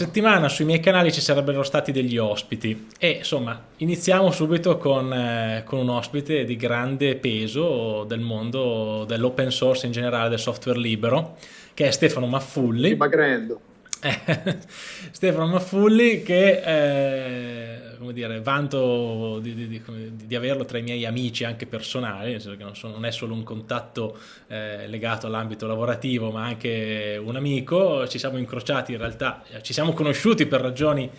settimana sui miei canali ci sarebbero stati degli ospiti e insomma iniziamo subito con, eh, con, un ospite di grande peso del mondo dell'open source in generale, del software libero, che è Stefano Maffulli. Magrendo. Stefano Maffulli che eh, come dire, vanto di, di, di, averlo tra i miei amici anche personali, nel senso che non, sono, non è solo un contatto eh, legato all'ambito lavorativo ma anche un amico, ci siamo incrociati in realtà, ci siamo conosciuti per ragioni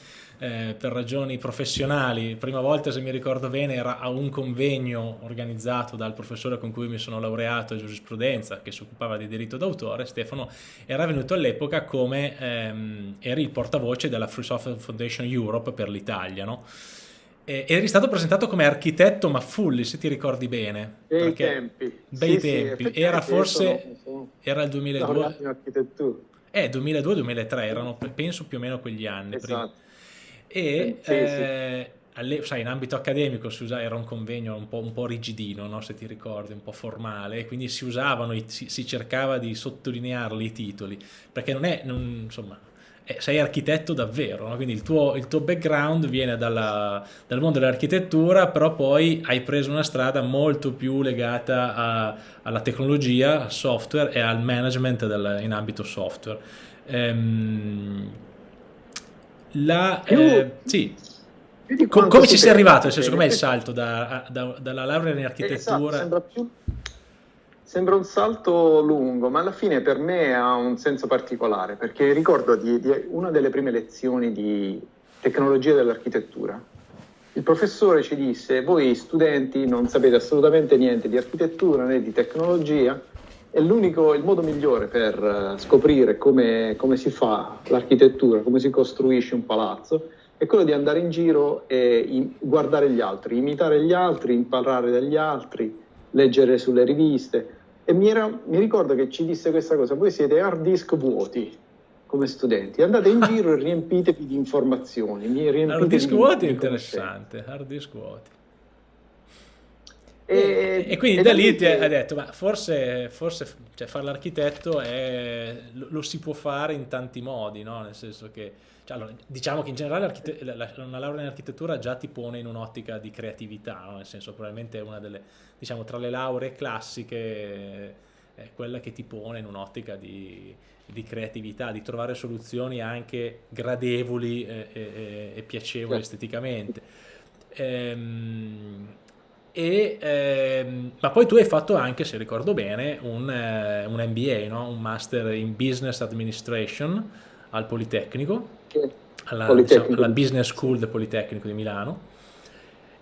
eh, per ragioni professionali. Prima volta, se mi ricordo bene, era a un convegno organizzato dal professore con cui mi sono laureato in giurisprudenza, che si occupava di diritto d'autore. Stefano era venuto all'epoca come ehm, eri il portavoce della Free Software Foundation Europe per l'Italia, no? E eri stato presentato come architetto Maffulli, se ti ricordi bene. Bei tempi. Bei sì, tempi. Sì, era forse... Sono, Era il 2002. Eh, 2002-2003, erano penso più o meno quegli anni. Esatto. Prima e sì, eh, alle, sai, in ambito accademico si usava, era un convegno un po', un po rigidino, no? se ti ricordi, un po' formale, quindi si usavano, si, si cercava di sottolinearli i titoli, perché non è, non, insomma, eh, sei architetto davvero, no? quindi il tuo, il tuo, background viene dalla, dal mondo dell'architettura, però poi hai preso una strada molto più legata a, alla tecnologia, al software e al management del, in ambito software. Ehm, la, eh, sì. Com come ci sei arrivato? Nel senso, com'è il salto da, da, dalla laurea in architettura? Esatto, sembra, più, sembra, un salto lungo, ma alla fine per me ha un senso particolare, perché ricordo di, di una delle prime lezioni di tecnologia dell'architettura. Il professore ci disse, voi studenti non sapete assolutamente niente di architettura né di tecnologia, è l'unico, il modo migliore per eh, scoprire come, come si fa l'architettura, come si costruisce un palazzo, è quello di andare in giro e guardare gli altri, imitare gli altri, imparare dagli altri, leggere sulle riviste. E mi, era, mi ricordo che ci disse questa cosa, voi siete hard disk vuoti come studenti, andate in giro e riempitevi di informazioni. Hard disk vuoti è interessante, hard disk vuoti. E, e, quindi e da lì ti hai detto, ma forse, forse cioè, fare l'architetto lo, lo, si può fare in tanti modi, no? Nel senso che, cioè, allora, diciamo che in generale una laurea in architettura già ti pone in un'ottica di creatività, no? Nel senso probabilmente è una delle, diciamo, tra le lauree classiche è quella che ti pone in un'ottica di, di, creatività, di trovare soluzioni anche gradevoli e, e, e piacevoli certo. esteticamente. Ehm, e, ehm, ma poi tu hai fatto anche, se ricordo bene, un, eh, un MBA, no? un Master in Business Administration al Politecnico, alla, Politecnico. Diciamo, alla Business School del Politecnico di Milano.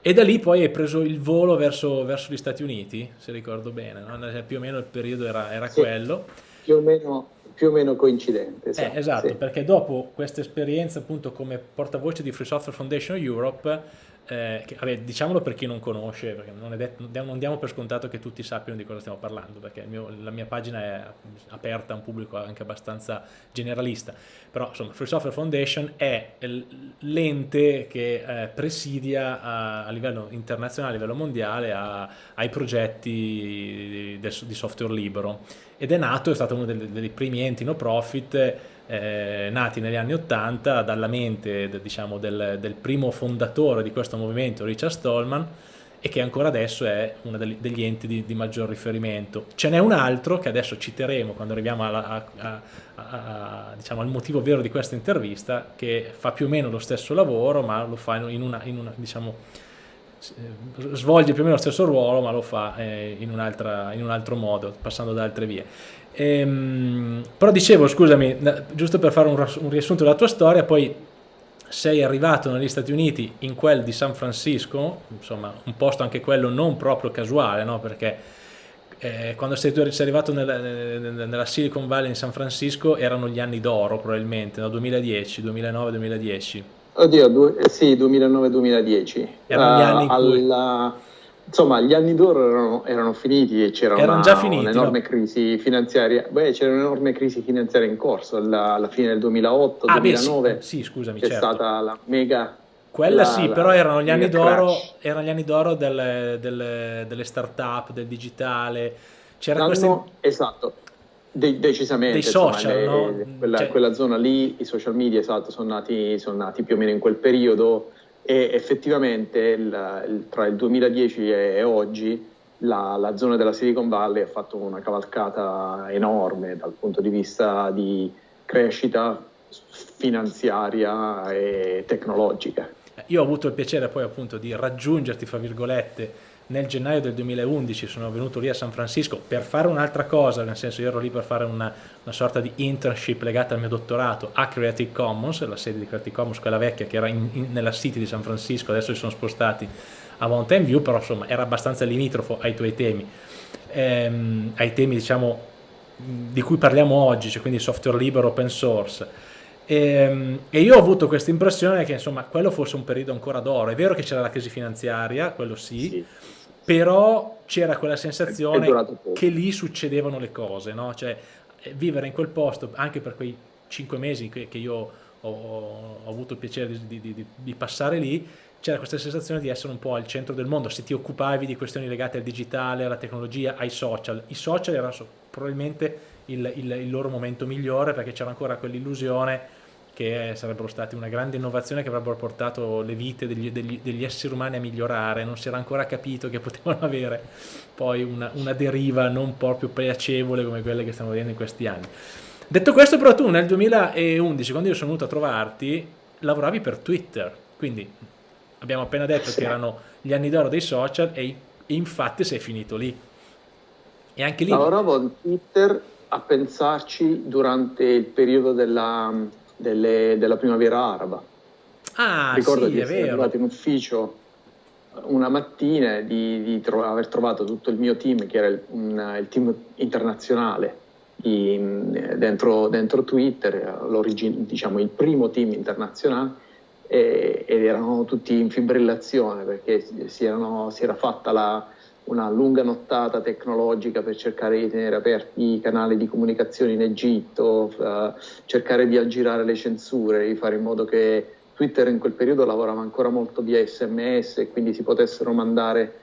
E da lì poi hai preso il volo verso, verso gli Stati Uniti, se ricordo bene, no? più o meno il periodo era, era sì, quello. Più o meno, più o meno coincidente. Esatto, eh, esatto sì. perché dopo questa esperienza appunto come portavoce di Free Software Foundation Europe eh, che, vabbè, diciamolo per chi non conosce, perché non, detto, non, diamo per scontato che tutti sappiano di cosa stiamo parlando, perché mio, la mia pagina è aperta a un pubblico anche abbastanza generalista, però insomma Free Software Foundation è l'ente che eh, presidia a, a, livello internazionale, a livello mondiale, a, ai progetti di, di software libero. Ed è nato, è stato uno dei, dei primi enti no profit eh, nati negli anni 80 dalla mente diciamo, del, del, primo fondatore di questo movimento, Richard Stallman, e che ancora adesso è uno degli enti di, di maggior riferimento. Ce n'è un altro che adesso citeremo quando arriviamo alla, a, a, a, diciamo, al motivo vero di questa intervista, che fa più o meno lo stesso lavoro, ma lo fa in una, in una diciamo, svolge più o meno lo stesso ruolo, ma lo fa eh, in, un in un altro modo, passando da altre vie. Ehm, però dicevo, scusami, giusto per fare un, un riassunto della tua storia, poi sei arrivato negli Stati Uniti in quel di San Francisco, insomma un posto anche quello non proprio casuale, no? perché eh, quando sei, sei arrivato nella, nella, Silicon Valley in San Francisco erano gli anni d'oro probabilmente, no? 2010, 2009-2010. Oddio, due, eh, sì, 2009-2010. Erano gli anni in cui... Alla insomma, gli anni d'oro erano, erano, finiti e c'era una, un'enorme no? crisi finanziaria. Beh, c'era un'enorme crisi finanziaria in corso alla, alla fine del 2008, ah, 2009. Beh, sì, sì, scusami, c'è certo. stata la mega quella la, sì, la, però erano gli anni d'oro, erano gli anni d'oro delle, delle, delle start-up, del digitale. C'era queste... Esatto. De decisamente. Dei social, insomma, le, no? quella, cioè... quella, zona lì, i social media, esatto, sono nati, sono nati più o meno in quel periodo e effettivamente il, il, tra il 2010 e oggi la, la, zona della Silicon Valley ha fatto una cavalcata enorme dal punto di vista di crescita finanziaria e tecnologica. Io ho avuto il piacere poi appunto di raggiungerti, fra virgolette, nel gennaio del 2011 sono venuto lì a San Francisco per fare un'altra cosa, nel senso io ero lì per fare una, una, sorta di internship legata al mio dottorato a Creative Commons, la sede di Creative Commons, quella vecchia che era in, in, nella City di San Francisco, adesso si sono spostati a Mountain View, però insomma era abbastanza limitrofo ai tuoi temi, ehm, ai temi diciamo di cui parliamo oggi, cioè quindi software libero, open source. E, ehm, e, io ho avuto questa impressione che insomma quello fosse un periodo ancora d'oro. È vero che c'era la crisi finanziaria, quello sì, sì però c'era quella sensazione che lì succedevano le cose, no? cioè eh, vivere in quel posto anche per quei cinque mesi che, che io ho, ho, avuto il piacere di, di, di, di passare lì, c'era questa sensazione di essere un po' al centro del mondo, se ti occupavi di questioni legate al digitale, alla tecnologia, ai social. I social erano probabilmente il, il, il loro momento migliore perché c'era ancora quell'illusione che sarebbero stati una grande innovazione che avrebbero portato le vite degli, degli, degli, esseri umani a migliorare, non si era ancora capito che potevano avere poi una, una deriva non proprio piacevole come quelle che stiamo vedendo in questi anni. Detto questo però tu nel 2011 quando io sono venuto a trovarti lavoravi per Twitter, quindi abbiamo appena detto sì. che erano gli anni d'oro dei social e, infatti sei finito lì. E anche lì... Lavoravo a Twitter a pensarci durante il periodo della delle, della primavera araba. Ah, Ricordo sì, di essere vero. arrivato in ufficio una mattina e di, di tro aver trovato tutto il mio team, che era il, un, il team internazionale di, dentro, dentro, Twitter, diciamo il primo team internazionale, e, ed erano tutti in fibrillazione perché si, erano, si era fatta la, una lunga nottata tecnologica per cercare di tenere aperti i canali di comunicazione in Egitto, uh, cercare di aggirare le censure, di fare in modo che Twitter in quel periodo lavorava ancora molto via sms e quindi si potessero mandare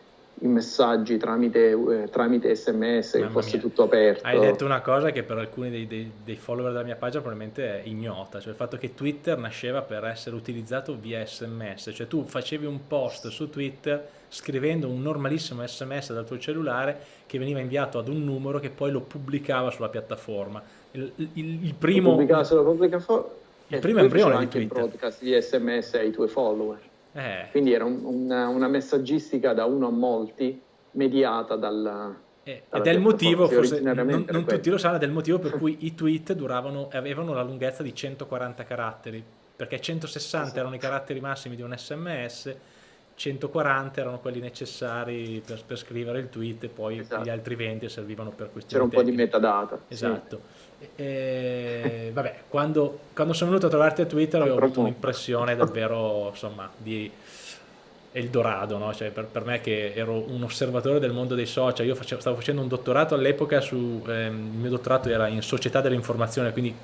i messaggi tramite, eh, tramite sms, Mamma che fosse mia. tutto aperto. Hai detto una cosa che per alcuni dei, dei, dei, follower della mia pagina probabilmente è ignota, cioè il fatto che Twitter nasceva per essere utilizzato via sms, cioè tu facevi un post su Twitter scrivendo un normalissimo sms dal tuo cellulare che veniva inviato ad un numero che poi lo pubblicava sulla piattaforma. Il, il, il primo... Lo pubblicava sulla piattaforma? Il primo embrione di Twitter. il broadcast di sms ai tuoi follower. Eh. Quindi era un, una, una, messaggistica da uno a molti, mediata dal... Eh, ed è il motivo, forse, non, non tutti lo sanno, è il motivo per cui i tweet duravano, avevano la lunghezza di 140 caratteri, perché 160 esatto. erano i caratteri massimi di un sms, 140 erano quelli necessari per, per scrivere il tweet e poi esatto. gli altri 20 servivano per questioni C'era un tecniche. po' di metadata. Esatto. Sì. E, vabbè, quando, quando, sono venuto a trovarti a Twitter avevo avuto un'impressione davvero, insomma, di Eldorado, no? cioè, per, per, me che ero un osservatore del mondo dei social, io facevo, stavo facendo un dottorato all'epoca, ehm, il mio dottorato era in società dell'informazione, quindi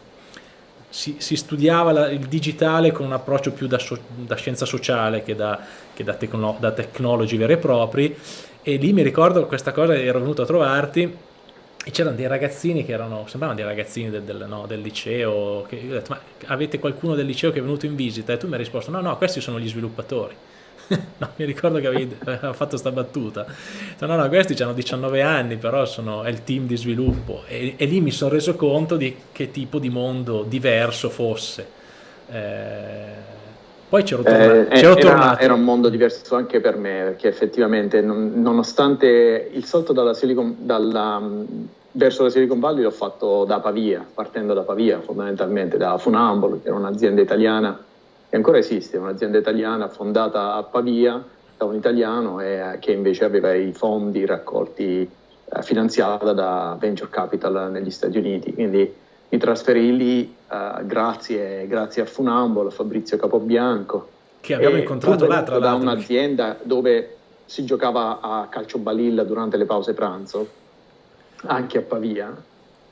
si, si studiava la, il digitale con un approccio più da, so, da scienza sociale che da, che da, tecno, da technology veri e propri, e lì mi ricordo questa cosa, ero venuto a trovarti e c'erano dei ragazzini che erano, sembravano dei ragazzini del, del, no, del liceo, che io ho detto, ma avete qualcuno del liceo che è venuto in visita? E tu mi hai risposto, no, no, questi sono gli sviluppatori. no, mi ricordo che avevi fatto questa battuta. No, no, questi hanno 19 anni, però sono, è il team di sviluppo. E, e lì mi sono reso conto di che tipo di mondo diverso fosse. Eh, poi c'ero tornato. Eh, era, tornato. era, un mondo diverso anche per me, perché effettivamente non, nonostante il salto dalla Silicon, dalla, verso la Silicon Valley l'ho fatto da Pavia, partendo da Pavia fondamentalmente, da Funambolo, che era un'azienda italiana che ancora esiste, un'azienda italiana fondata a Pavia da un italiano e che invece aveva i fondi raccolti eh, finanziata da Venture Capital negli Stati Uniti. Quindi mi trasferì lì uh, grazie, grazie, a Funambolo, a Fabrizio Capobianco. Che abbiamo incontrato là tra l'altro. Da un'azienda dove si giocava a calcio balilla durante le pause pranzo, anche a Pavia.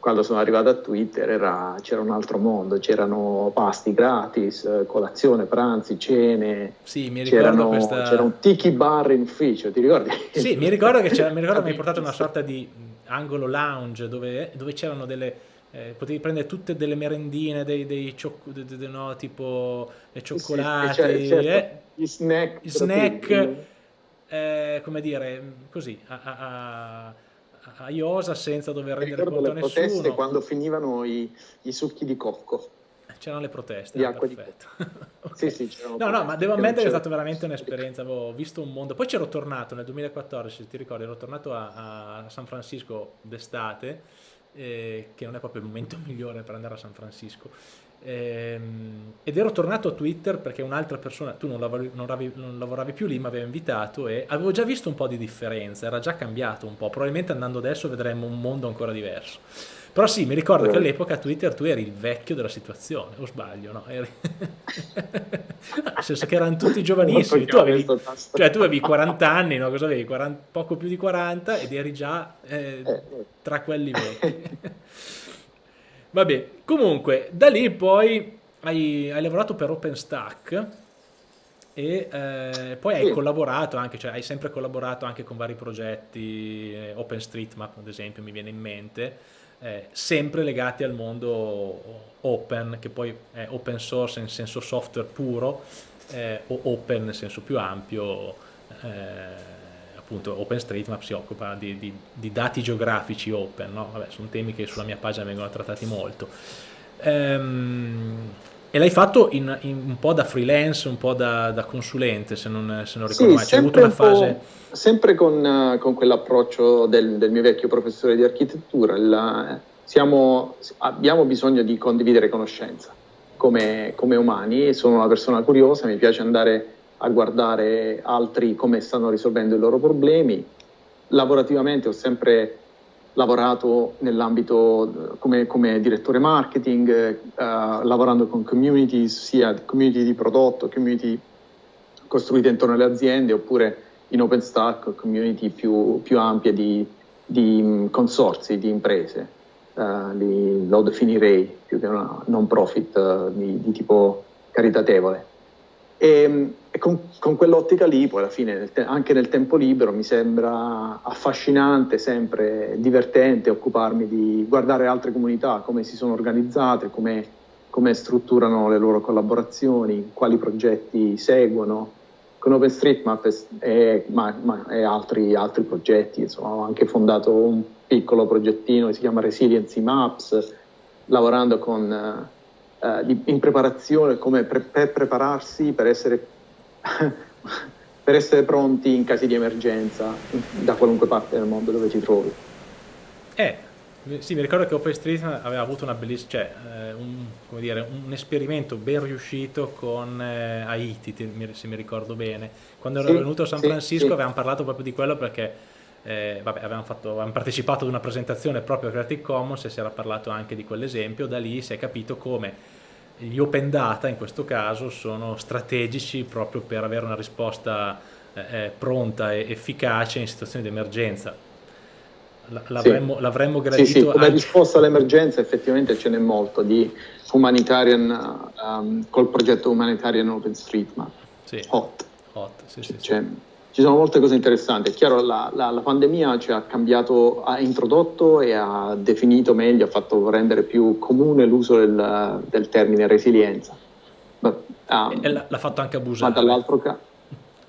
Quando sono arrivato a Twitter c'era un altro mondo, c'erano pasti gratis, colazione, pranzi, cene. Sì, mi ricordo questa... C'era un tiki bar in ufficio, ti ricordi? Sì, mi ricordo che mi ricordo mi hai portato una sorta di angolo lounge dove, dove c'erano delle eh, potevi prendere tutte delle merendine, dei, dei, cioc- de, de, de, no, tipo le cioccolate, sì, certo. eh, gli snack, snack eh, come dire, così, a, a, a, iosa senza dover rendere conto a nessuno. le proteste quando finivano i, i succhi di cocco c'erano le proteste. Di acqua perfetto. di okay. Sì, sì, No, no, ma devo ammettere che è stata veramente un'esperienza, avevo visto un mondo. Poi c'ero tornato nel 2014, se ti ricordi, ero tornato a, a San Francisco d'estate, eh, che non è proprio il momento migliore per andare a San Francisco. Ehm, ed ero tornato a Twitter perché un'altra persona, tu non lavoravi, non, lavoravi, non lavoravi più lì, mi aveva invitato e avevo già visto un po' di differenza, era già cambiato un po', probabilmente andando adesso vedremo un mondo ancora diverso. Però sì, mi ricordo che all'epoca a Twitter tu eri il vecchio della situazione, o sbaglio, no? Eri... Nel senso che erano tutti giovanissimi, tu avevi, cioè, tu avevi 40 anni, no? Cosa avevi? 40, poco più di 40 ed eri già eh, eh, tra quelli vecchi. Vabbè, comunque, da lì poi hai, hai lavorato per OpenStack e eh, poi hai collaborato anche, cioè hai sempre collaborato anche con vari progetti, eh, OpenStreetMap ad esempio mi viene in mente, eh, sempre legati al mondo open, che poi è open source in senso software puro, eh, o open nel senso più ampio, eh, appunto OpenStreetMap si occupa di, di, di dati geografici open, no? Vabbè, sono temi che sulla mia pagina vengono trattati molto. Ehm, e l'hai fatto in, in, un po' da freelance, un po' da, da consulente, se non, se non ricordo sì, mai. C'è avuto una fase... Sempre con, con quell'approccio del, del, mio vecchio professore di architettura. La, siamo, abbiamo bisogno di condividere conoscenza come, come umani. Sono una persona curiosa, mi piace andare a guardare altri come stanno risolvendo i loro problemi. Lavorativamente ho sempre lavorato nell'ambito come, come, direttore marketing, eh, lavorando con communities, sia community di prodotto, community costruite intorno alle aziende, oppure in OpenStack, community più, più ampie di, di mm, consorzi, di imprese. Uh, li, lo definirei più che una non profit uh, di, di tipo caritatevole. E, e con, con, quell'ottica lì, poi alla fine, nel te- anche nel tempo libero, mi sembra affascinante, sempre divertente occuparmi di guardare altre comunità, come si sono organizzate, come, come strutturano le loro collaborazioni, quali progetti seguono. Con OpenStreetMap e, e, ma, ma, e altri, altri, progetti, insomma, ho anche fondato un piccolo progettino che si chiama Resiliency Maps, lavorando con eh, di, in preparazione, come pre- per prepararsi per essere, per essere pronti in casi di emergenza da qualunque parte del mondo dove ti trovi. Eh, sì, mi ricordo che OpenStreetMap aveva avuto una bellissima, cioè, eh, un, dire, un, esperimento ben riuscito con eh, Haiti, se mi ricordo bene. Quando ero venuto a San Francisco sì. avevamo parlato proprio di quello perché eh, vabbè, avevamo, fatto, avevamo, partecipato ad una presentazione proprio a Creative Commons e si era parlato anche di quell'esempio, da lì si è capito come gli open data in questo caso sono strategici proprio per avere una risposta eh, eh pronta e efficace in situazioni di emergenza. L'avremmo, sì. gradito sì, sì, come anche... risposta all'emergenza effettivamente ce n'è molto di humanitarian um, col progetto Humanitarian OpenStreetMap. Sì. Hot. Hot, sì, sì, sì ci sono molte cose interessanti. È chiaro, la, la, la pandemia ci ha cambiato, ha introdotto e ha definito meglio, ha fatto rendere più comune l'uso del, del termine resilienza. Ma, e l'ha fatto anche abusare. Ma dall'altro caso.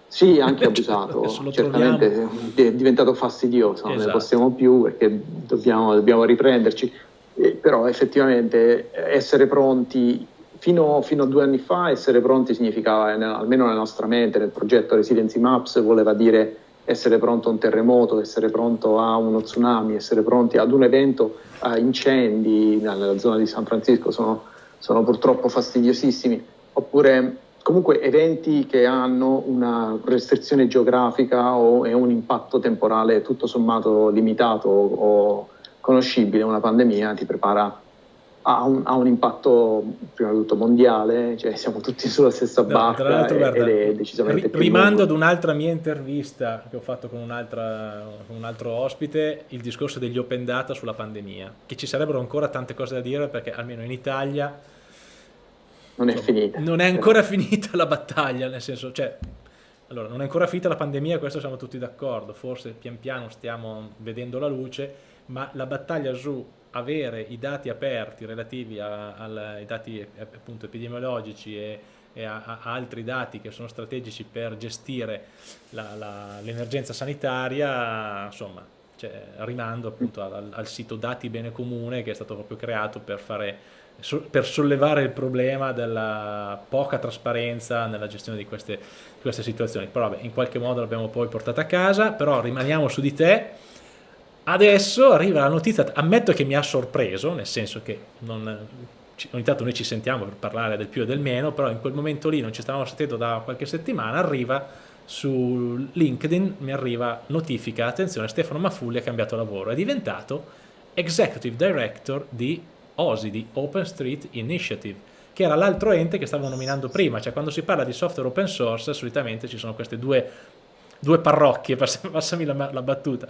Sì, anche abusato, certamente è diventato fastidioso, esatto. non ne esatto. possiamo più perché dobbiamo, dobbiamo riprenderci, eh, però effettivamente essere pronti Fino, fino, a due anni fa essere pronti significava, almeno nella nostra mente, nel progetto Residency Maps, voleva dire essere pronto a un terremoto, essere pronto a uno tsunami, essere pronti ad un evento, a incendi nella zona di San Francisco, sono, sono purtroppo fastidiosissimi, oppure comunque eventi che hanno una restrizione geografica o un impatto temporale tutto sommato limitato o conoscibile, una pandemia ti prepara ha un, ha un, impatto prima di tutto mondiale, cioè siamo tutti sulla stessa barca no, ed guarda, è decisamente ri- Rimando ad un'altra mia intervista che ho fatto con, con, un altro ospite, il discorso degli open data sulla pandemia, che ci sarebbero ancora tante cose da dire perché almeno in Italia non è insomma, finita. Non è ancora finita la battaglia, nel senso, cioè, allora, non è ancora finita la pandemia, questo siamo tutti d'accordo, forse pian piano stiamo vedendo la luce, ma la battaglia su avere i dati aperti relativi a, a, ai dati appunto epidemiologici e, e a, a, altri dati che sono strategici per gestire l'emergenza sanitaria, insomma, cioè, rimando appunto al, al, sito Dati Bene Comune che è stato proprio creato per, fare, per sollevare il problema della poca trasparenza nella gestione di queste, di queste situazioni. Però vabbè, in qualche modo l'abbiamo poi portata a casa, però rimaniamo su di te. Adesso arriva la notizia, ammetto che mi ha sorpreso, nel senso che non, ogni tanto noi ci sentiamo per parlare del più e del meno, però in quel momento lì non ci stavamo sentendo da qualche settimana, arriva su LinkedIn mi arriva notifica, attenzione Stefano Mafulli ha cambiato lavoro, è diventato Executive Director di OSI, di Open Street Initiative, che era l'altro ente che stavo nominando prima, cioè quando si parla di software open source solitamente ci sono queste due, due parrocchie, passami la, la, battuta,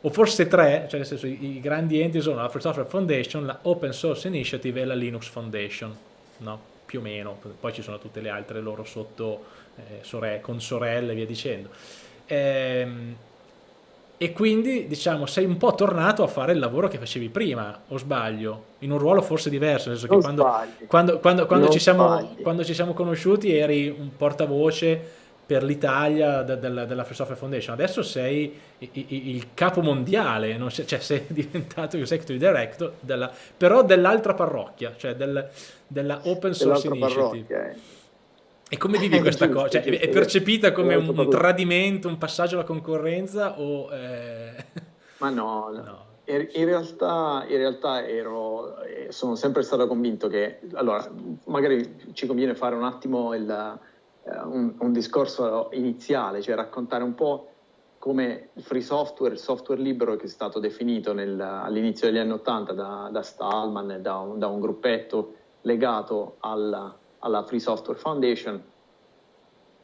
o forse tre, cioè nel senso i, i grandi enti sono la Free Software Foundation, la Open Source Initiative e la Linux Foundation, no? più o meno, poi ci sono tutte le altre loro sotto eh, sore con sorelle e via dicendo. Ehm, e quindi diciamo sei un po' tornato a fare il lavoro che facevi prima, o sbaglio, in un ruolo forse diverso, nel senso che quando, quando, quando, quando, ci siamo, quando ci siamo conosciuti eri un portavoce per l'Italia de, de, della Free Software Foundation, adesso sei il capo mondiale, sei, cioè sei diventato executive director, della, però dell'altra parrocchia, cioè del, della Open Source Initiative. Eh. E come vivi eh, questa cosa? Cioè, è percepita come un, un, tradimento, un passaggio alla concorrenza o... Eh... Ma no, no. In, realtà, in realtà ero, eh, sono sempre stato convinto che, allora, magari ci conviene fare un attimo il, un, un, discorso iniziale, cioè raccontare un po' come il free software, il software libero che è stato definito nel, all'inizio degli anni Ottanta da, da Stallman e da un, da un gruppetto legato alla alla Free Software Foundation,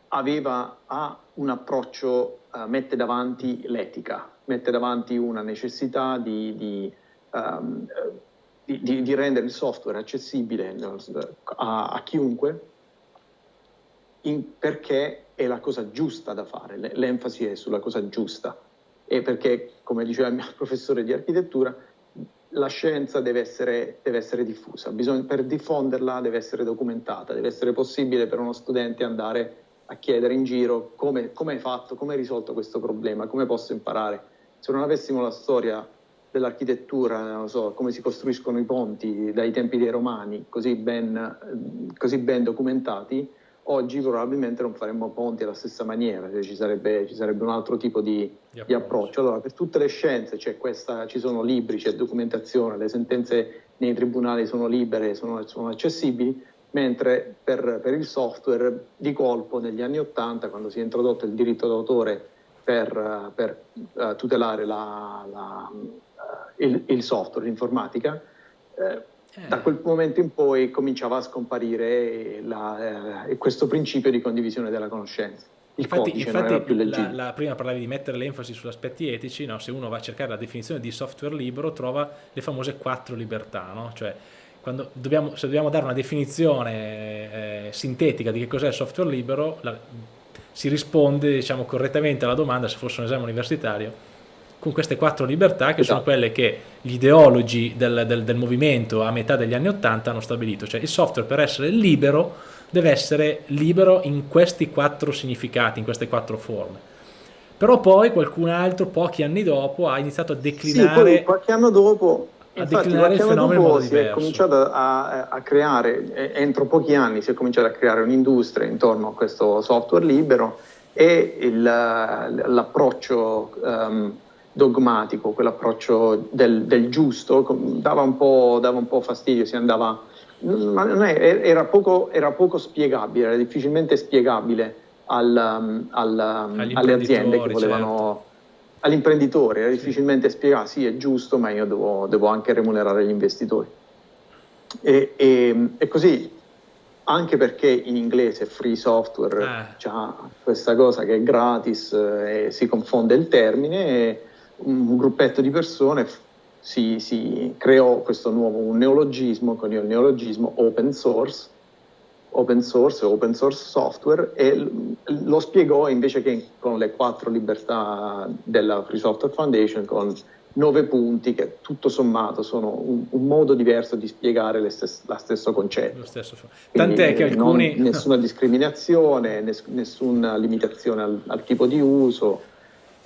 aveva, ha un approccio, uh, mette davanti l'etica, mette davanti una necessità di, di, um, di, di, rendere il software accessibile a, a chiunque in, perché è la cosa giusta da fare, l'enfasi è sulla cosa giusta e perché, come diceva il mio professore di architettura, la scienza deve essere, deve essere diffusa, Bisogna, per diffonderla deve essere documentata, deve essere possibile per uno studente andare a chiedere in giro come, come hai fatto, come hai risolto questo problema, come posso imparare. Se non avessimo la storia dell'architettura, so, come si costruiscono i ponti dai tempi dei romani, così ben, così ben documentati, oggi probabilmente non faremmo ponti alla stessa maniera, cioè ci, sarebbe, ci, sarebbe, un altro tipo di, di, approccio. di, approccio. Allora, per tutte le scienze questa, ci sono libri, c'è documentazione, le sentenze nei tribunali sono libere, sono, sono accessibili, mentre per, per, il software di colpo negli anni Ottanta, quando si è introdotto il diritto d'autore per, per uh, tutelare la, la, uh, il, il, software, l'informatica, eh. Da quel momento in poi cominciava a scomparire la, eh, questo principio di condivisione della conoscenza. Il infatti, infatti la, la, prima parlavi di mettere l'enfasi sugli aspetti etici, no? se uno va a cercare la definizione di software libero trova le famose quattro libertà, no? cioè dobbiamo, se dobbiamo dare una definizione eh, sintetica di che cos'è il software libero, la, si risponde diciamo, correttamente alla domanda se fosse un esame universitario con queste quattro libertà che esatto. sono quelle che gli ideologi del, del, del, movimento a metà degli anni Ottanta hanno stabilito, cioè il software per essere libero deve essere libero in questi quattro significati, in queste quattro forme. Però poi qualcun altro, pochi anni dopo, ha iniziato a declinare... Sì, qualche anno dopo a Infatti, declinare il fenomeno modo si diverso. è cominciato a, a, creare, entro pochi anni si è cominciato a creare un'industria intorno a questo software libero e l'approccio um, dogmatico, quell'approccio del, del, giusto, dava un, dava un, po', fastidio, si andava, ma è, era, poco, era, poco, spiegabile, era difficilmente spiegabile al, um, al, um, alle aziende che volevano, certo. all'imprenditore, era difficilmente spiegare, sì è giusto, ma io devo, devo anche remunerare gli investitori. E, e, e, così, anche perché in inglese free software eh. ha questa cosa che è gratis eh, e si confonde il termine. Un gruppetto di persone si, si creò questo nuovo neologismo, con il neologismo open source, open source, open source software e lo spiegò invece che con le quattro libertà della Free Software Foundation con nove punti che tutto sommato sono un, un modo diverso di spiegare stesse, la stesso concetto. Lo stesso. Tant'è che alcuni... Non, nessuna discriminazione, ness, nessuna limitazione al, al, tipo di uso,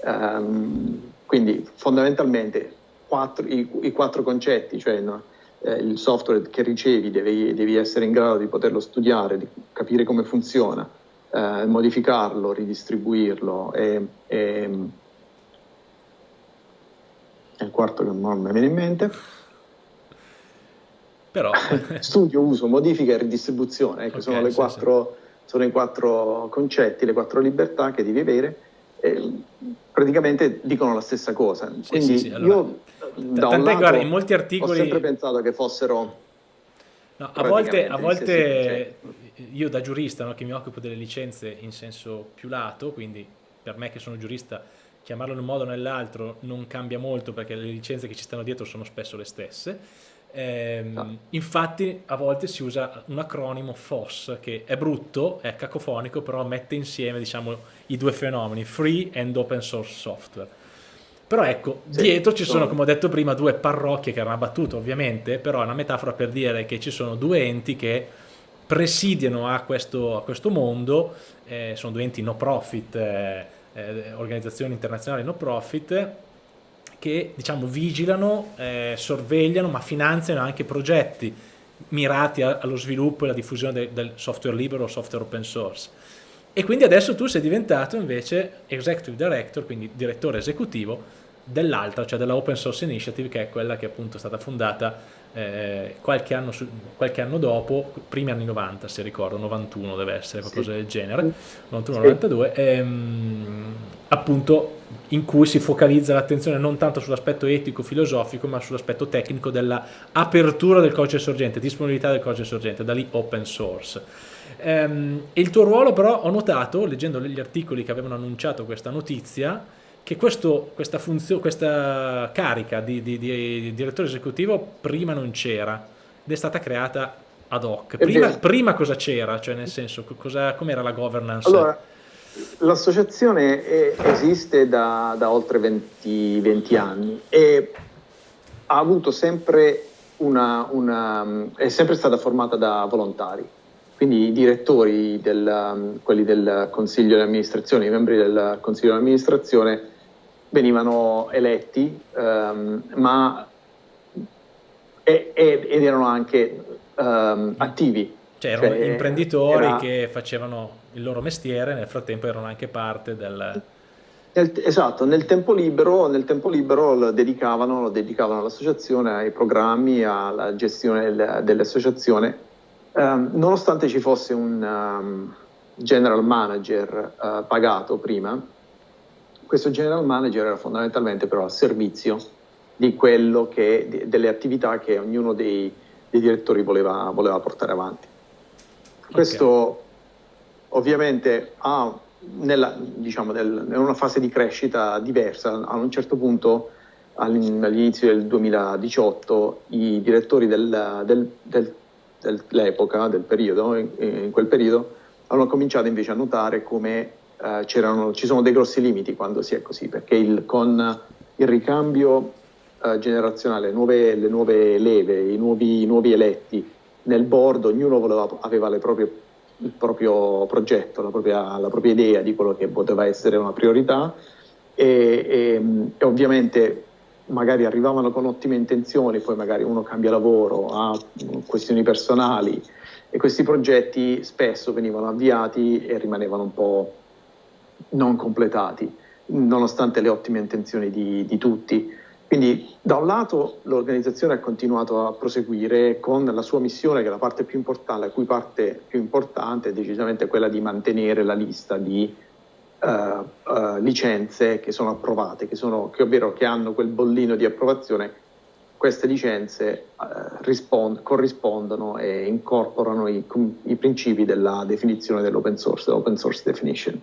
um, quindi fondamentalmente quattro, i, i, quattro concetti, cioè no, eh, il software che ricevi devi, devi, essere in grado di poterlo studiare, di capire come funziona, eh, modificarlo, ridistribuirlo e, e è il quarto che non mi viene in mente. Però... Studio, uso, modifica e ridistribuzione, ecco, okay, sono, sì, quattro, sì. sono, i quattro concetti, le quattro libertà che devi avere. E praticamente dicono la stessa cosa. Sì, Quindi sì, allora, io da un lato, guarda, in molti articoli ho sempre pensato che fossero No, a volte, a volte io da giurista no, che mi occupo delle licenze in senso più lato, quindi per me che sono giurista chiamarlo in un modo o nell'altro non cambia molto perché le licenze che ci stanno dietro sono spesso le stesse. Eh, no. Infatti a volte si usa un acronimo FOSS che è brutto, è cacofonico, però mette insieme diciamo, i due fenomeni, free and open source software. Però ecco, sì, dietro ci sono, come ho detto prima, due parrocchie che erano battute ovviamente, però è una metafora per dire che ci sono due enti che presidiano a questo, a questo mondo, eh, sono due enti no profit, eh, eh, organizzazioni internazionali no profit che diciamo vigilano, eh, sorvegliano ma finanziano anche progetti mirati a, allo sviluppo e alla diffusione de, del software libero o software open source. E quindi adesso tu sei diventato invece executive director, quindi direttore esecutivo dell'altra, cioè della Open Source Initiative, che è quella che appunto è stata fondata eh, qualche, anno su, qualche, anno dopo, primi anni 90 se ricordo, 91 deve essere, qualcosa sì. del genere, 91-92, sì. ehm, appunto in cui si focalizza l'attenzione non tanto sull'aspetto etico-filosofico, ma sull'aspetto tecnico dell'apertura del codice sorgente, disponibilità del codice sorgente, da lì open source. Ehm, il tuo ruolo però ho notato, leggendo gli articoli che avevano annunciato questa notizia, che questo, questa, questa carica di, di, di, direttore esecutivo prima non c'era ed è stata creata ad hoc. Prima, prima cosa c'era? Cioè nel senso, com'era la governance? Allora, l'associazione esiste da, da oltre 20, 20, anni e ha avuto sempre una, una, è sempre stata formata da volontari. Quindi i direttori, del, quelli del consiglio di amministrazione, i membri del consiglio di amministrazione venivano eletti, um, ma e, e, ed erano anche um, attivi. Cioè erano cioè, imprenditori era... che facevano il loro mestiere, nel frattempo erano anche parte del... Nel, esatto, nel tempo libero, nel tempo libero lo, dedicavano, lo dedicavano all'associazione, ai programmi, alla gestione del, dell'associazione, um, nonostante ci fosse un general manager uh, pagato prima, questo general manager era fondamentalmente però al servizio di quello che, delle attività che ognuno dei, dei direttori voleva, voleva, portare avanti. Questo okay. ovviamente ha nella, diciamo, nel, in una fase di crescita diversa, a un certo punto all'inizio del 2018 i direttori del, del, del, dell'epoca, del periodo, in, in quel periodo, hanno cominciato invece a notare come eh, ci sono dei grossi limiti quando si è così, perché il, con il ricambio eh, generazionale, le nuove, le nuove, leve, i nuovi, i nuovi, eletti nel board, ognuno voleva, aveva proprie, il proprio progetto, la propria, la propria, idea di quello che poteva essere una priorità. E, e, e ovviamente magari arrivavano con ottime intenzioni, poi magari uno cambia lavoro, ha questioni personali e questi progetti spesso venivano avviati e rimanevano un po' non completati, nonostante le ottime intenzioni di, di tutti. Quindi da un lato l'organizzazione ha continuato a proseguire con la sua missione, che è la parte più importante, la cui parte più importante è decisamente quella di mantenere la lista di uh, uh, licenze che sono approvate, che, sono, che, ovvero che hanno quel bollino di approvazione. Queste licenze uh, rispond- corrispondono e incorporano i, i principi della definizione dell'open source, dell'open source definition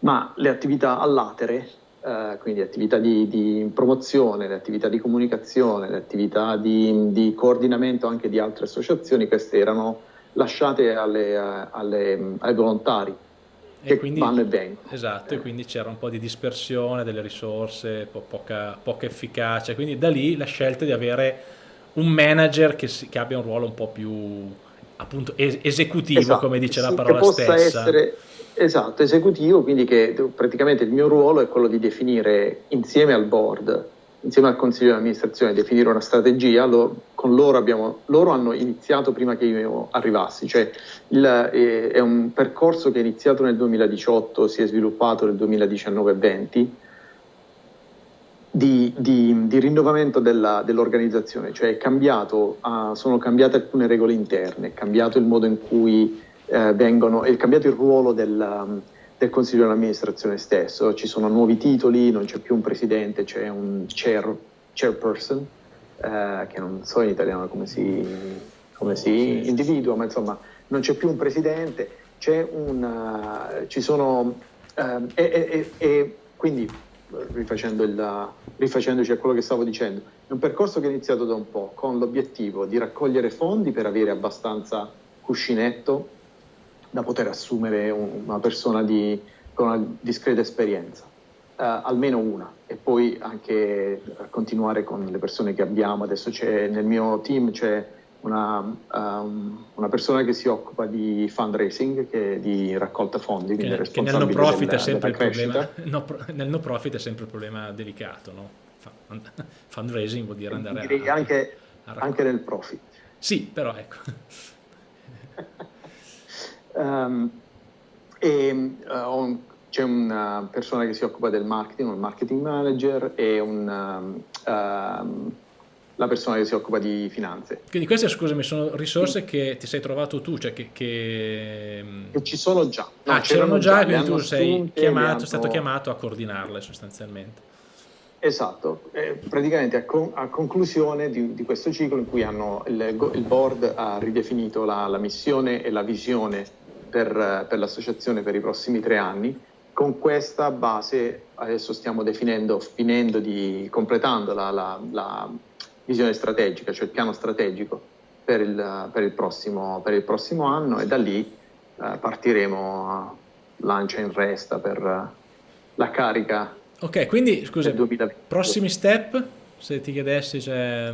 ma le attività all'atere, eh, quindi attività di, di, promozione, le attività di comunicazione, le attività di, di, coordinamento anche di altre associazioni, queste erano lasciate alle, alle, ai volontari. che quindi, vanno e vengono. Esatto, e quindi c'era un po' di dispersione delle risorse, po poca, poca, efficacia, quindi da lì la scelta di avere un manager che, si, che abbia un ruolo un po' più appunto es esecutivo, esatto, come dice la parola che possa stessa. Essere, esatto, esecutivo, quindi che praticamente il mio ruolo è quello di definire insieme al board insieme al consiglio di amministrazione definire una strategia, lo, con loro, abbiamo, loro hanno iniziato prima che io arrivassi, cioè il, è, è, un percorso che è iniziato nel 2018, si è sviluppato nel 2019-20 di, di, di rinnovamento dell'organizzazione, cioè cambiato, uh, sono cambiate alcune regole interne, è cambiato il modo in cui uh, vengono, è cambiato il ruolo del... Um, del consiglio di amministrazione stesso, ci sono nuovi titoli, non c'è più un presidente, c'è un chair, chairperson, eh, che non so in italiano come si, come si individua, ma insomma non c'è più un presidente, c'è una, ci sono, eh, e, e, e, quindi rifacendo il, rifacendoci a quello che stavo dicendo, è un percorso che è iniziato da un po' con l'obiettivo di raccogliere fondi per avere abbastanza cuscinetto da poter assumere una persona di, con una discreta esperienza, uh, almeno una, e poi anche continuare con le persone che abbiamo. Adesso c'è nel mio team c'è una, um, una persona che si occupa di fundraising, che di raccolta fondi, che, che nel no profit della, è sempre il problema, no, nel no profit è sempre il problema delicato, no? Fundraising vuol dire andare a, anche, a anche nel profit. Sì, però ecco. Um, e uh, c'è una persona che si occupa del marketing, un marketing manager e un, um, la persona che si occupa di finanze. Quindi queste, scusami, sono risorse che ti sei trovato tu, cioè che... Che, che ci sono già. No, ah, c'erano già, quindi tu sei chiamato, hanno... stato chiamato a coordinarle sostanzialmente. Esatto, eh, praticamente a, con, a conclusione di, di, questo ciclo in cui hanno, il, il board ha ridefinito la, la missione e la visione per, per l'associazione per i prossimi tre anni. Con questa base adesso stiamo definendo, finendo di, completando la, la, la visione strategica, cioè il piano strategico per il, per il, prossimo, per il prossimo, anno e da lì eh, partiremo lancia in resta per la carica. Ok, quindi scusa, prossimi step, se ti chiedessi cioè,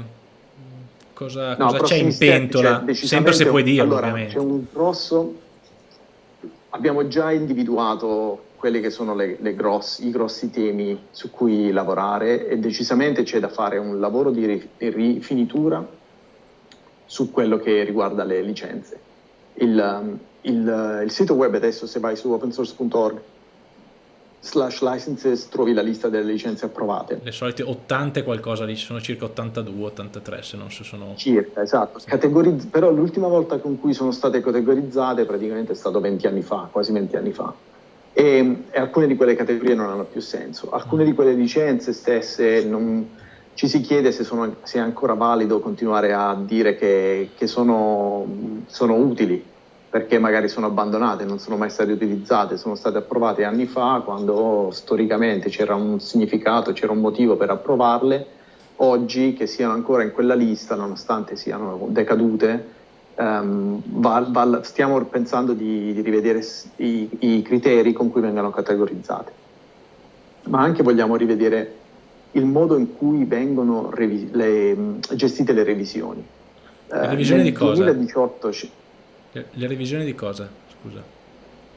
cosa, no, cosa c'è in pentola, step, cioè, sempre se puoi dirlo allora, ovviamente. C'è un grosso abbiamo già individuato quelli che sono le, le grossi, i grossi temi su cui lavorare e decisamente c'è da fare un lavoro di rifinitura su quello che riguarda le licenze. Il, il, il sito web adesso se vai su opensource.org slash licenses trovi la lista delle licenze approvate. Le solite 80 e qualcosa lì, sono circa 82, 83 se non si sono... Circa, esatto. Categorizz- però l'ultima volta con cui sono state categorizzate praticamente è stato 20 anni fa, quasi 20 anni fa. E, e alcune di quelle categorie non hanno più senso. Alcune di quelle licenze stesse non, ci si chiede se, sono, se, è ancora valido continuare a dire che, che sono, sono utili perché magari sono abbandonate, non sono mai state utilizzate, sono state approvate anni fa quando storicamente c'era un significato, c'era un motivo per approvarle, oggi che siano ancora in quella lista nonostante siano decadute, um, va, va, stiamo pensando di, di rivedere i, i, criteri con cui vengono categorizzate, ma anche vogliamo rivedere il modo in cui vengono le, gestite le revisioni. Le revisioni uh, di cosa? 2018 le revisioni di cosa? Scusa.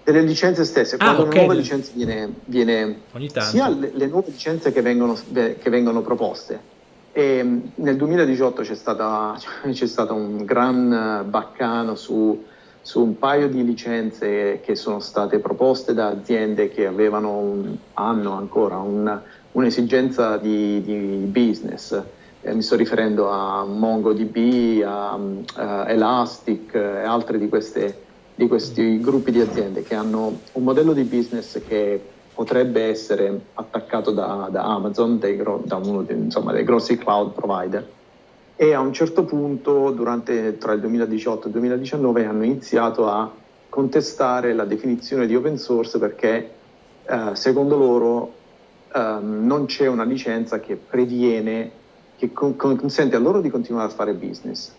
Delle licenze stesse, ah, quando okay. una nuova licenza viene, viene sia le, le, nuove licenze che vengono, che vengono proposte. E mm, nel 2018 c'è, stata, c'è stato un gran baccano su, su, un paio di licenze che sono state proposte da aziende che avevano un, hanno ancora un, un'esigenza di, di business eh, mi sto riferendo a MongoDB, a, a Elastic e altri di, queste, di, questi gruppi di aziende che hanno un modello di business che potrebbe essere attaccato da, da Amazon, dei, da uno dei, insomma, dei grossi cloud provider. E a un certo punto, durante, tra il 2018 e il 2019, hanno iniziato a contestare la definizione di open source perché eh, secondo loro eh, non c'è una licenza che previene che con, consente a loro di continuare a fare business,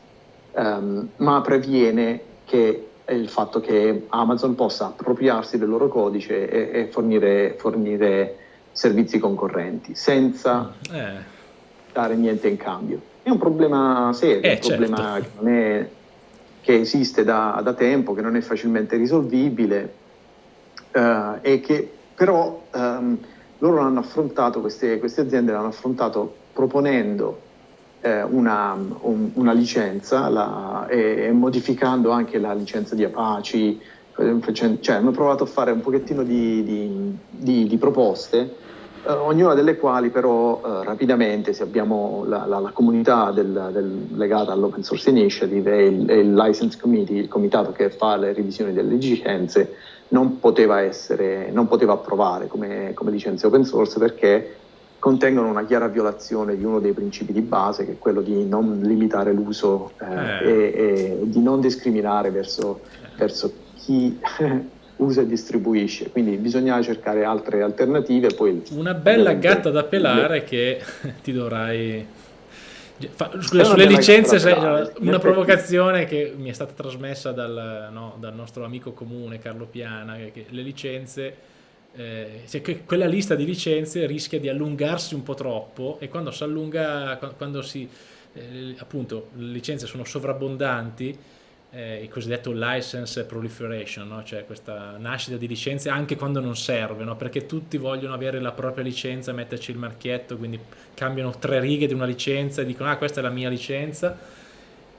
um, ma previene che il fatto che Amazon possa appropriarsi del loro codice e, e fornire, fornire, servizi concorrenti senza eh. dare niente in cambio. È un problema serio, eh, un problema certo. che, non è, che esiste da, da, tempo, che non è facilmente risolvibile eh, e che però ehm, loro hanno affrontato, queste, queste aziende l'hanno affrontato proponendo eh, una, un, una, licenza la, e, e, modificando anche la licenza di Apache, cioè hanno provato a fare un pochettino di, di, di, di proposte, eh, ognuna delle quali però eh, rapidamente, se abbiamo la, la, la comunità del, del, legata all'Open Source Initiative e il, e il, License Committee, il comitato che fa le revisioni delle licenze, non poteva, essere, non poteva approvare come, come licenze open source perché contengono una chiara violazione di uno dei principi di base, che è quello di non limitare l'uso eh, eh. E, e, di non discriminare verso, verso chi usa e distribuisce. Quindi bisogna cercare altre alternative. Poi una bella gatta da pelare che ti dovrai... Scusa, sulle licenze pelare, una provocazione che mi è stata trasmessa dal, no, dal nostro amico comune Carlo Piana, che le licenze eh, cioè quella lista di licenze rischia di allungarsi un po' troppo e quando si allunga, quando si, eh, appunto, le licenze sono sovrabbondanti, eh, il cosiddetto license proliferation, no? cioè questa nascita di licenze anche quando non serve, no? perché tutti vogliono avere la propria licenza, metterci il marchietto, quindi cambiano tre righe di una licenza e dicono ah questa è la mia licenza.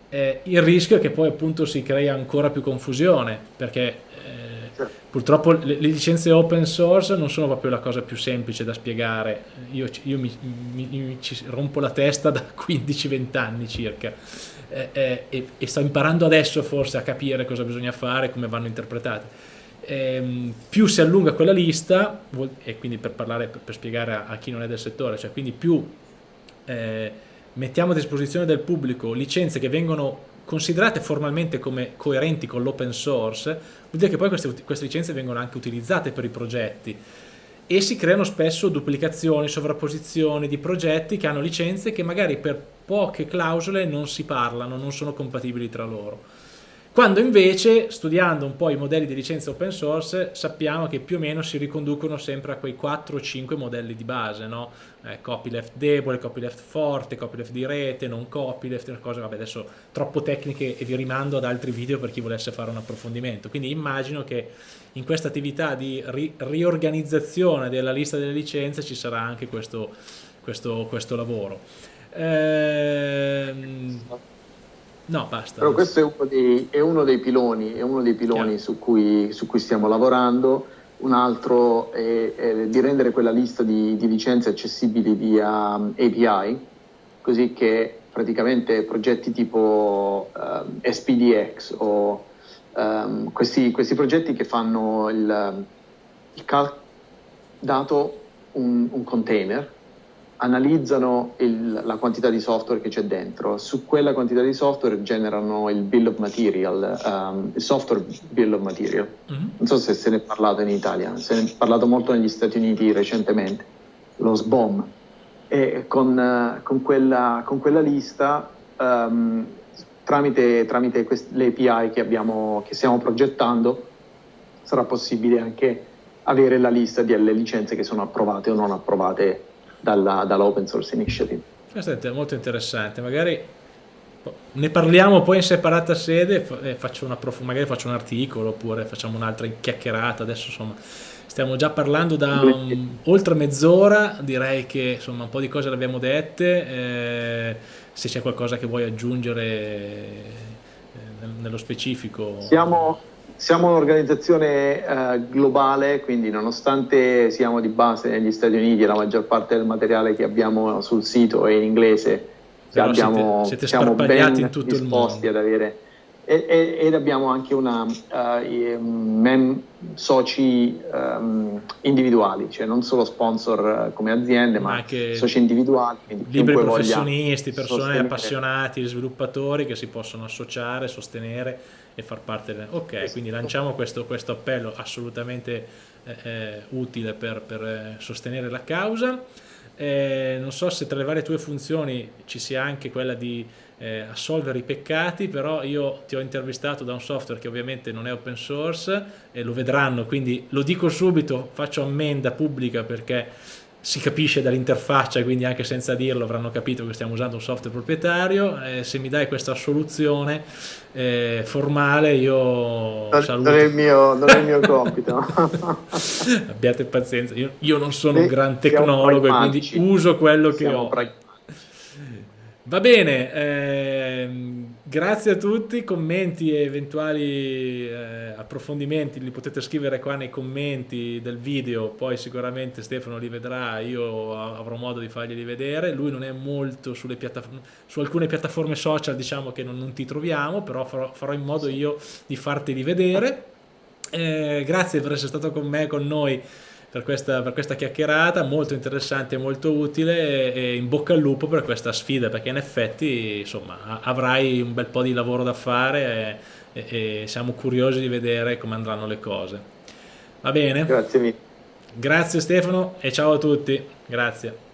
Eh, il rischio è che poi appunto si crea ancora più confusione, perché Purtroppo le, le, licenze open source non sono proprio la cosa più semplice da spiegare, io, io mi, mi, mi, rompo la testa da 15-20 anni circa eh, eh, e, e, sto imparando adesso forse a capire cosa bisogna fare, come vanno interpretate. Eh, più si allunga quella lista, e quindi per parlare, per, per spiegare a, a, chi non è del settore, cioè quindi più eh, mettiamo a disposizione del pubblico licenze che vengono considerate formalmente come coerenti con l'open source, vuol dire che poi queste, queste licenze vengono anche utilizzate per i progetti e si creano spesso duplicazioni, sovrapposizioni di progetti che hanno licenze che magari per poche clausole non si parlano, non sono compatibili tra loro. Quando invece, studiando un po' i modelli di licenza open source, sappiamo che più o meno si riconducono sempre a quei 4 o 5 modelli di base, no? Eh, copyleft debole, copyleft forte, copyleft di rete, non copyleft, cose, vabbè adesso troppo tecniche e vi rimando ad altri video per chi volesse fare un approfondimento. Quindi immagino che in questa attività di ri riorganizzazione della lista delle licenze ci sarà anche questo, questo, questo lavoro. Ehm, No, basta. Però questo è uno dei, è uno dei piloni, uno dei piloni su, cui, su, cui, stiamo lavorando. Un altro è, è di rendere quella lista di, di licenze accessibili via um, API, così che praticamente progetti tipo um, SPDX o um, questi, questi, progetti che fanno il, il calc dato un, un container analizzano il, la quantità di software che c'è dentro, su quella quantità di software generano il bill of material, um, il software bill of material. Mm-hmm. Non so se se ne è parlato in Italia, se ne è parlato molto negli Stati Uniti recentemente, lo SBOM. E con, uh, con, quella, con quella, lista, um, tramite, tramite le API che, abbiamo, che stiamo progettando, sarà possibile anche avere la lista delle licenze che sono approvate o non approvate dalla, dall'Open Source Initiative. Questo è molto interessante, magari ne parliamo poi in separata sede, faccio una magari faccio un articolo oppure facciamo un'altra chiacchierata, adesso insomma stiamo già parlando da un, oltre mezz'ora, direi che insomma un po' di cose le abbiamo dette, eh, se c'è qualcosa che vuoi aggiungere eh, nello specifico. Siamo, siamo un'organizzazione eh, globale, quindi nonostante siamo di base negli Stati Uniti la maggior parte del materiale che abbiamo sul sito è in inglese, abbiamo, siete, siete siamo ben in tutto disposti ad avere e, ed abbiamo anche una uh, mem soci um, individuali, cioè non solo sponsor uh, come aziende, ma, anche soci individuali. Liberi professionisti, persone sostenere. appassionati, sviluppatori che si possono associare, sostenere e far parte del... Ok, esatto. quindi lanciamo questo, questo appello assolutamente eh, eh, utile per, per eh, sostenere la causa. eh, non so se tra le varie tue funzioni ci sia anche quella di eh, assolvere i peccati, però io ti ho intervistato da un software che ovviamente non è open source e lo vedranno, quindi lo dico subito, faccio ammenda pubblica perché si capisce dall'interfaccia, quindi anche senza dirlo avranno capito che stiamo usando un software proprietario. Eh, se mi dai questa soluzione eh, formale, io non, saluto. Non è il mio, non è il mio compito. Abbiate pazienza, io, io non sono un gran tecnologo e quindi uso quello che ho. Va bene, ehm, grazie a tutti, commenti e eventuali eh, approfondimenti li potete scrivere qua nei commenti del video, poi sicuramente Stefano li vedrà, io avrò modo di farglieli vedere, lui non è molto sulle su alcune piattaforme social diciamo che non, non ti troviamo, però farò, farò, in modo io di farteli vedere. Eh, grazie per essere stato con me, con noi per questa, per questa chiacchierata, molto interessante e molto utile e in bocca al lupo per questa sfida perché in effetti insomma avrai un bel po' di lavoro da fare e, e, e siamo curiosi di vedere come andranno le cose. Va bene? Grazie mille. Grazie Stefano e ciao a tutti. Grazie.